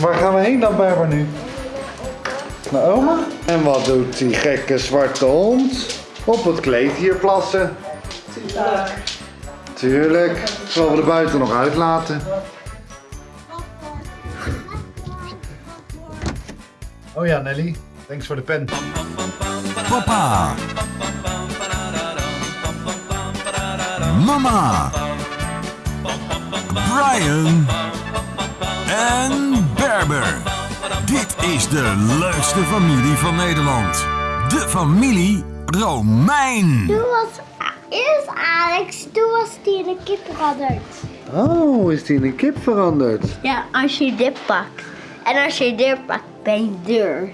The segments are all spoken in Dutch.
Waar gaan we heen dan, Berber, nu? Naar oma? En wat doet die gekke zwarte hond? Op het kleed hier plassen. Tuurlijk. Zullen we er buiten nog uitlaten? Oh ja, Nelly. Thanks voor de pen. Papa. Mama. Brian. En Dit is de leukste familie van Nederland. De familie Romein. Toen was eerst Alex, toen was die in een kip veranderd. Oh, is die in een kip veranderd? Ja, als je dit pakt. En als je dit pakt, ben je deur.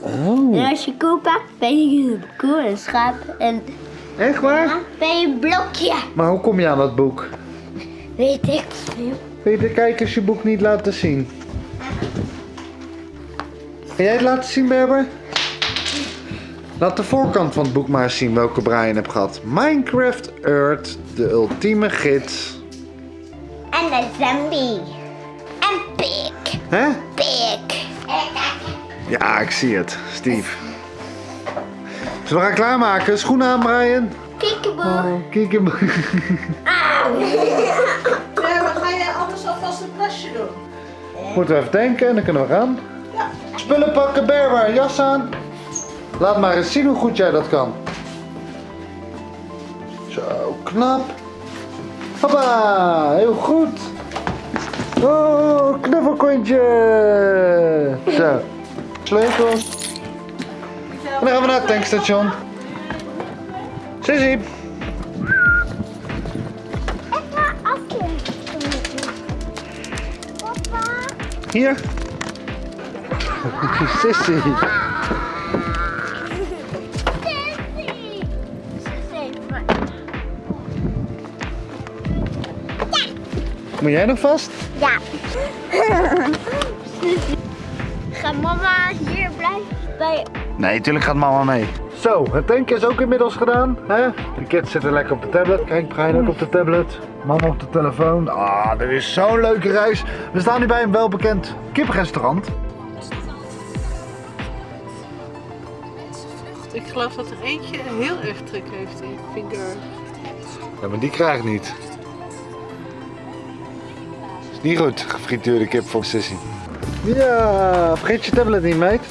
Oh, En als je koe pakt, ben je een koe, een schaap en echt waar? ja, ben je een blokje. Maar hoe kom je aan dat boek? Weet ik veel. Wil je de kijkers je boek niet laten zien? Kan jij het laten zien, Berber? Laat de voorkant van het boek maar eens zien welke Brian hebt gehad. Minecraft Earth, de ultieme gids. En de zombie. En pik. Hè? Pik. Ja, ik zie het. Steve. Zullen we gaan klaarmaken? Schoenen aan, Brian. Kiekeboe. Kijk hem. Moeten even denken en dan kunnen we gaan. Spullen pakken, Berber. Jas aan. Laat maar eens zien hoe goed jij dat kan. Zo, knap. Hoppa, heel goed. Oh, knuffelkontje. Zo, sleutels. En dan gaan we naar het tankstation. Sissy. Hier. Sissy. Sissy. Sissy. Moet jij nog vast? Ja. Ga mama hier blijven bij... Nee, tuurlijk gaat mama mee. Zo, het tanken is ook inmiddels gedaan. Hè? Kids zitten lekker op de tablet. Kijk, Brian ook op de tablet. Mama op de telefoon. Ah, dit is zo'n leuke reis. We staan nu bij een welbekend kippenrestaurant. Ik geloof dat er eentje heel erg trek heeft in finger. Ja, maar die krijgt niet. Is niet goed, gefrituurde kip voor Sissy. Ja, vergeet je tablet niet, meid.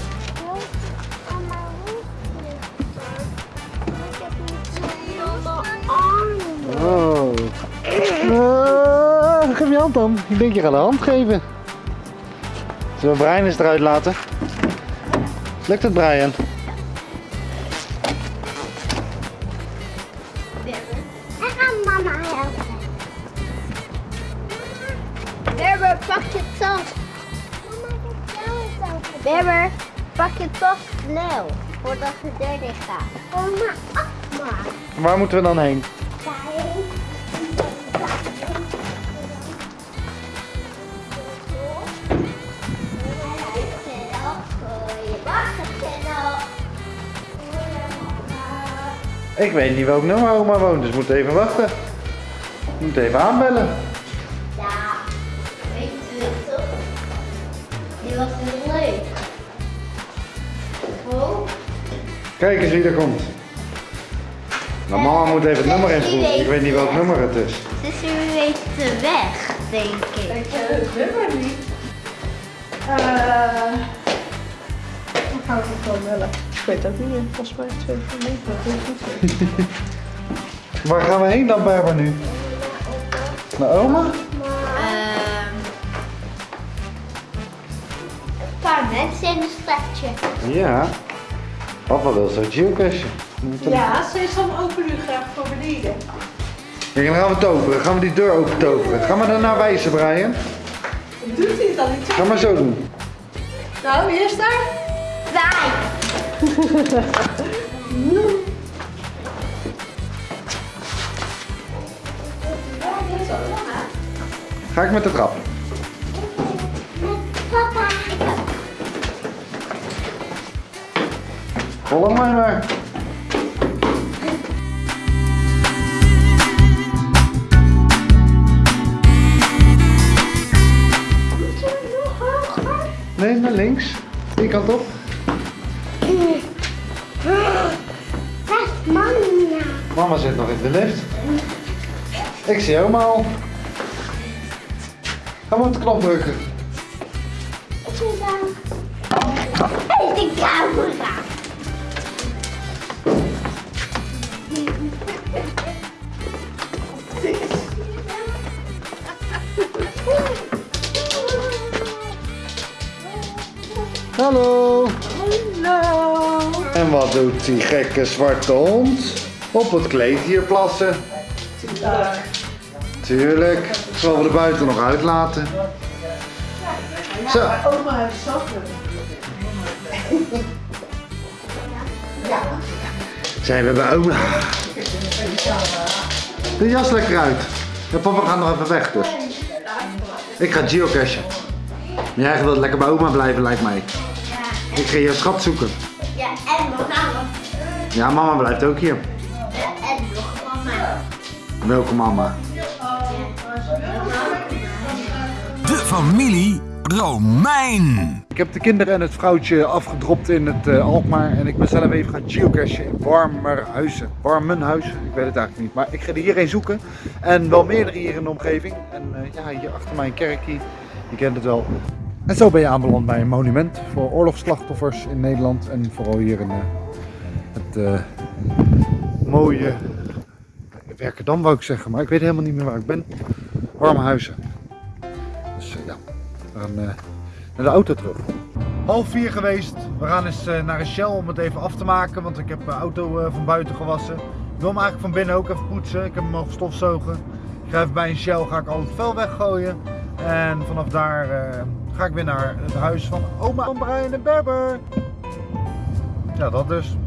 Hand dan. Ik denk je gaat de hand geven. Zullen we Brian eens eruit laten? Lukt het, Brian? Berber, pak je tas. Berber, pak je tas snel. Voordat de deur dicht gaat. Waar moeten we dan heen? Ik weet niet welk nummer oma woont, dus we moeten even wachten. We moeten even aanbellen. Ja, weet je het toch? Die was heel leuk. Oh. Kijk eens wie er komt. Nou, mama moet even het nummer invoeren. Ik weet niet welk nummer het is. Dus u weet de weg, denk ik. Ik ken het nummer niet. Eh. dan gaan we het wel bellen. Ik weet ook niet meer. Volgens mij twee van negen. Dat weet ik niet. Waar gaan we heen dan, Berber, nu? Naar oma? Ehm een paar mensen in een stadje. Ja. Papa wil zo'n geocache. We moeten- Ja, Sesam open nu graag voor beneden. Kijk, dan gaan we toveren. Gaan we die deur open toveren. Ga maar daarna wijzen, Brian. Doet hij het dan niet? Ga maar zo doen. Nou, wie is daar? Wij. Ga ik met de trap. Papa. Volg mij maar. Hoger? Nee, naar links. Die kant op. Is mama. Mama zit nog in de lift. Ik zie oma al. Ga maar op de knop drukken. Dat. Hey, de camera. Hallo. Hallo. En wat doet die gekke zwarte hond? Op het kleed hier plassen. Tuurlijk. Zullen we er buiten nog uitlaten? Zo. Oma heeft zakken. Zijn we bij oma? De jas lekker uit. Ja, papa gaat nog even weg dus. Ik ga geocachen. Maar jij wilt lekker bij oma blijven lijkt mij. Ik ga je schat zoeken. Ja, en mama. Ja, mama blijft ook hier. En nog mama. Welke mama? De familie Romein. Ik heb de kinderen en het vrouwtje afgedropt in het eh, Alkmaar en ik ben zelf even gaan geocachen in Warmerhuizen. Warmenhuizen, ik weet het eigenlijk niet. Maar ik ga er hierheen zoeken en wel meerdere hier in de omgeving. En eh, ja, hier achter mij een kerkje, je kent het wel. En zo ben je aanbeland bij een monument voor oorlogsslachtoffers in Nederland en vooral hier in eh, het eh, mooie Werkendam wou ik zeggen, maar ik weet helemaal niet meer waar ik ben. Warmenhuizen. Dus eh, ja, we gaan naar de auto terug. Half vier geweest. We gaan eens naar een Shell om het even af te maken, want ik heb de auto van buiten gewassen. Ik wil hem eigenlijk van binnen ook even poetsen. Ik heb hem mogen stofzogen. Ik ga even bij een Shell, ga ik al het vuil weggooien. En vanaf daar ga ik weer naar het huis van oma Brian en Berber. Ja, dat dus.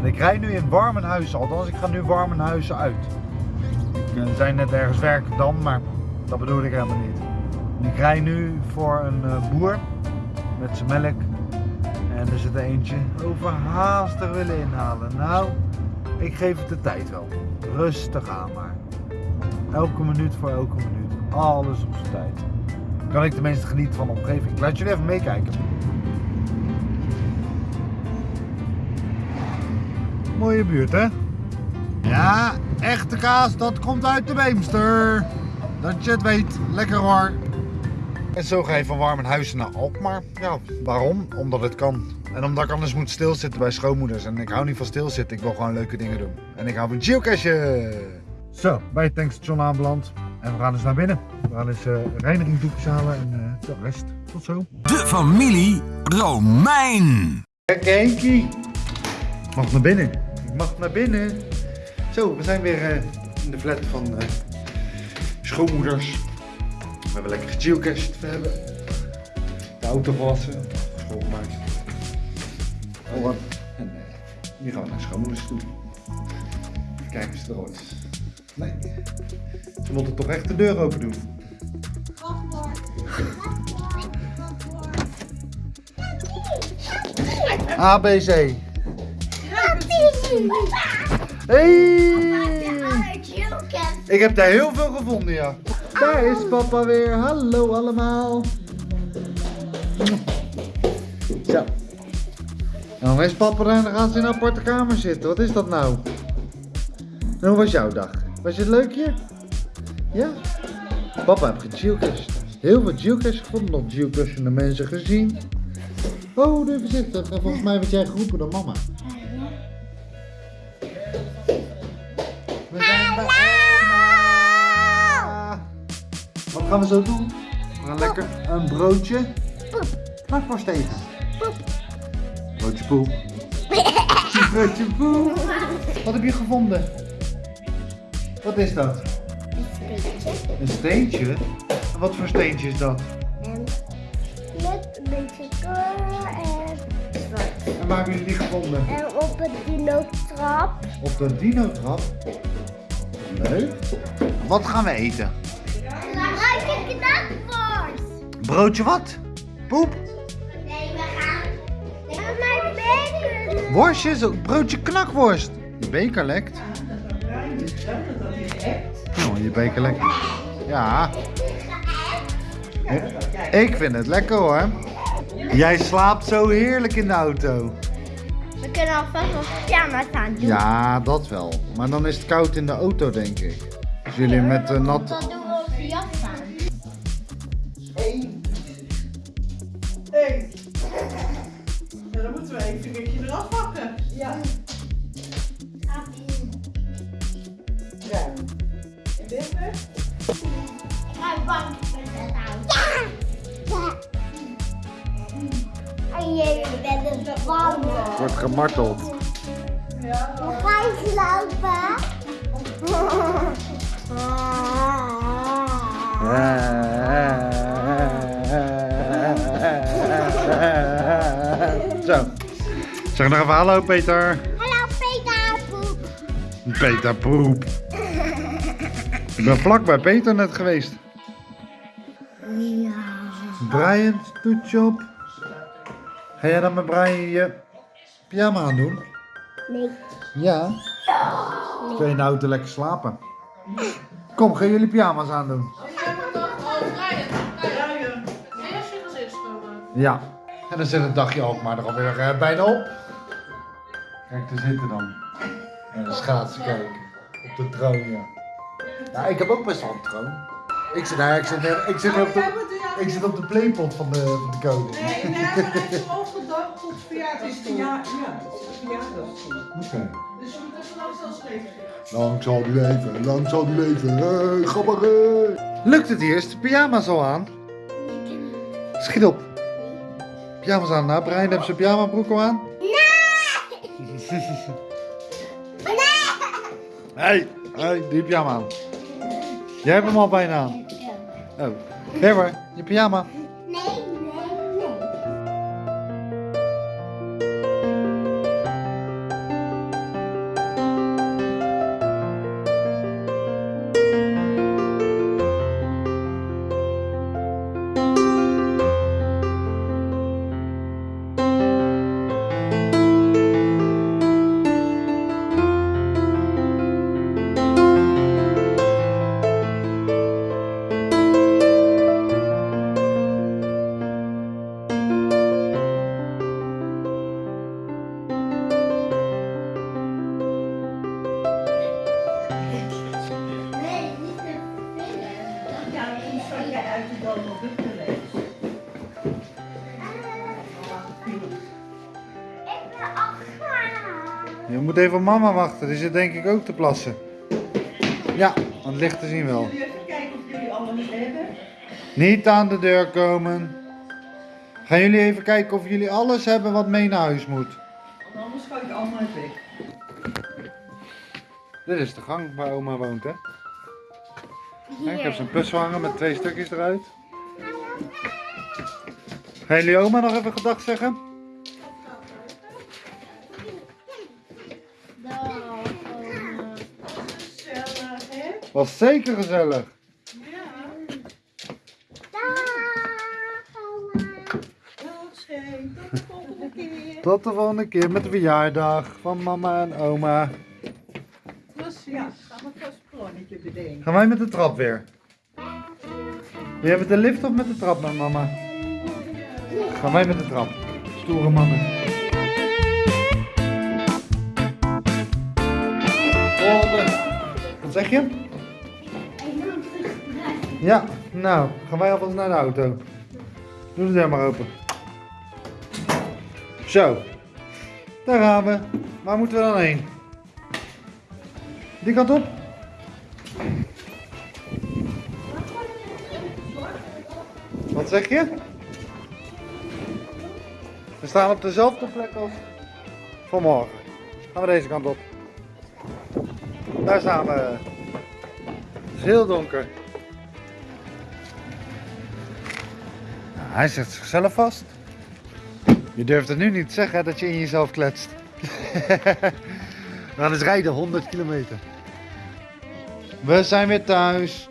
en ik rij nu in Warmenhuizen, althans ik ga nu Warmenhuizen uit. Ik eh, zei net ergens Werkendam, maar dat bedoel ik helemaal niet. Ik rij nu voor een eh, boer met zijn melk. En er zit er eentje overhaastig willen inhalen. Nou, ik geef het de tijd wel. Rustig aan maar. Elke minuut voor elke minuut. Alles op zijn tijd. Kan ik tenminste genieten van de omgeving. Laat jullie even meekijken. Mooie buurt hè? Ja, echte kaas, dat komt uit de Beemster. Dat je het weet. Lekker hoor. En zo ga je van Warmenhuizen naar Alkmaar. Ja, waarom? Omdat het kan. En omdat ik anders moet stilzitten bij schoonmoeders. En ik hou niet van stilzitten, ik wil gewoon leuke dingen doen. En ik hou van geocachen. Zo, bij het tankstation aanbeland. En we gaan dus naar binnen. We gaan eens uh, reinigingdoekjes halen en eh, de rest. Tot zo. De familie Romein. Kijk, Henkie. Ik mag naar binnen. Ik mag naar binnen. Zo, we zijn weer eh, in de flat van eh, schoonmoeders. We hebben lekker gegeocached. We hebben de auto gewassen, schoongemaakt. Oh, wat. En eh, nu gaan we naar schoonmoeders toe. Kijken ze er ooit is. Nee. Ze moeten toch echt de deur open doen. ABC. Hey! Ik heb daar heel veel gevonden, ja. Daar is papa weer. Hallo allemaal. Zo. En dan is papa er en dan gaat ze in een aparte kamer zitten. Wat is dat nou? En hoe was jouw dag? Was het leuk hier? Ja? Papa heeft gegeocached. Heel veel geocaches gevonden. Nog geocachende mensen gezien. Oh, doe voorzichtig. En volgens mij werd jij geroepen door mama. We zijn bij oma. Wat gaan we zo doen? We gaan lekker een broodje knakworst eten. Broodje poep. Broodje poep. Wat heb je gevonden? Wat is dat? Een steentje? En Wat voor steentje is dat? En met een beetje kleur en zwart. En waar hebben jullie die gevonden? En op een dino-trap. Op de dino-trap. Leuk. Wat gaan we eten? Ik knakworst? Broodje wat? Poep? Nee, we gaan... Mijn benen. Worstjes? Ook broodje knakworst. Je beker lekt. Oh, je beker lekt. Ja. Ik vind het lekker hoor. Jij slaapt zo heerlijk in de auto. We kunnen alvast nog pyjama's aan doen. Ja, dat wel. Maar dan is het koud in de auto, denk ik. Als jullie met een nat... Dan doen we onze jas aan. Eén. Eén. Ja, dan moeten we even een beetje eraf pakken. Ja. Ik ga bang met het. Ja! En jullie bent bang. Wordt gemarteld. Ja. We gaan slapen. Zo. Zeg nog even hallo Peter. Hallo Peter. Poep. Peter poep. Ik ben vlak bij Peter net geweest. Ja. Brian, toetje op. Ga jij dan met Brian je pyjama aan doen? Nee. Ja. Kun je nou te lekker slapen? Kom, ga jullie pyjama's aandoen. Ja. En dan zit het dagje ook maar er alweer eh, bijna op. Kijk, daar zitten dan. En de schaatsen kijken. Op de troon, ja. Ja, ik heb ook best wel een troon. Ik zit, nou, ik zit, ik zit, op, de, ik zit op de playpot van de, van de koning. Nee, nee, maar hij hem overgedacht tot verjaardag. Het is verjaardag. Ja, het is verjaardagsstoel. Oké. Dus je moet even langs als leven. Lang zal die leven, lang zal die leven. Hey. Lukt het eerst? De pyjama's al aan? Schiet op. Pyjama's aan. Nou, Brian heeft zijn pyjama broek al aan. Hey, hey, die pyjama aan. Jij hebt hem al bijna aan. Oh. Je pyjama. Even op mama wachten, die zit denk ik ook te plassen. Ja, aan het licht te zien wel. Jullie even kijken of jullie alles hebben. Niet aan de deur komen. Gaan jullie even kijken of jullie alles hebben wat mee naar huis moet. Want anders ga ik allemaal weg. Dit is de gang waar oma woont, hè? Ja, ik heb zo'n puzzel hangen met twee stukjes eruit. Gaan jullie oma nog even gedag zeggen? Was zeker gezellig. Ja. Dag. Tot de volgende keer. Tot de volgende keer met de verjaardag van mama en oma. Precies. Ja, gaan we vast een plannetje bedenken. Gaan wij met de trap weer? Wil jij met de lift of met de trap met mama? Gaan wij met de trap. Stoere mannen. Volgende. Wat zeg je? Ja, nou, gaan wij alvast naar de auto. Doe de deur maar open. Zo. Daar gaan we. Waar moeten we dan heen? Die kant op? Wat zeg je? We staan op dezelfde plek als vanmorgen. Gaan we deze kant op. Daar staan we. Het is heel donker. Hij zet zichzelf vast. Je durft het nu niet te zeggen dat je in jezelf kletst. We gaan eens rijden 100 kilometer. We zijn weer thuis.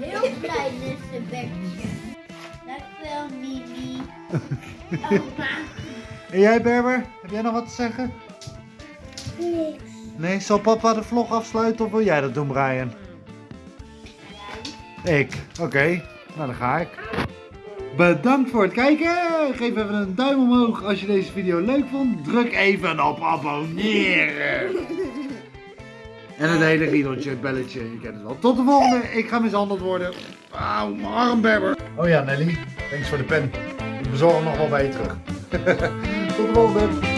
Heel blij met zijn bekje. Dankjewel, Mimi. Oma. En jij Berber, heb jij nog wat te zeggen? Niks. Nee, zal papa de vlog afsluiten of wil jij dat doen Brian? Ik, oké. Nou, dan ga ik. Bedankt voor het kijken. Geef even een duim omhoog als je deze video leuk vond. Druk even op abonneren. En een hele riedeltje, het belletje. Je kent het wel. Tot de volgende. Ik ga mishandeld worden. Auw, mijn armbebber. Oh ja, Nelly. Thanks voor de pen. Ik bezorg hem nog wel bij je terug. Tot de volgende.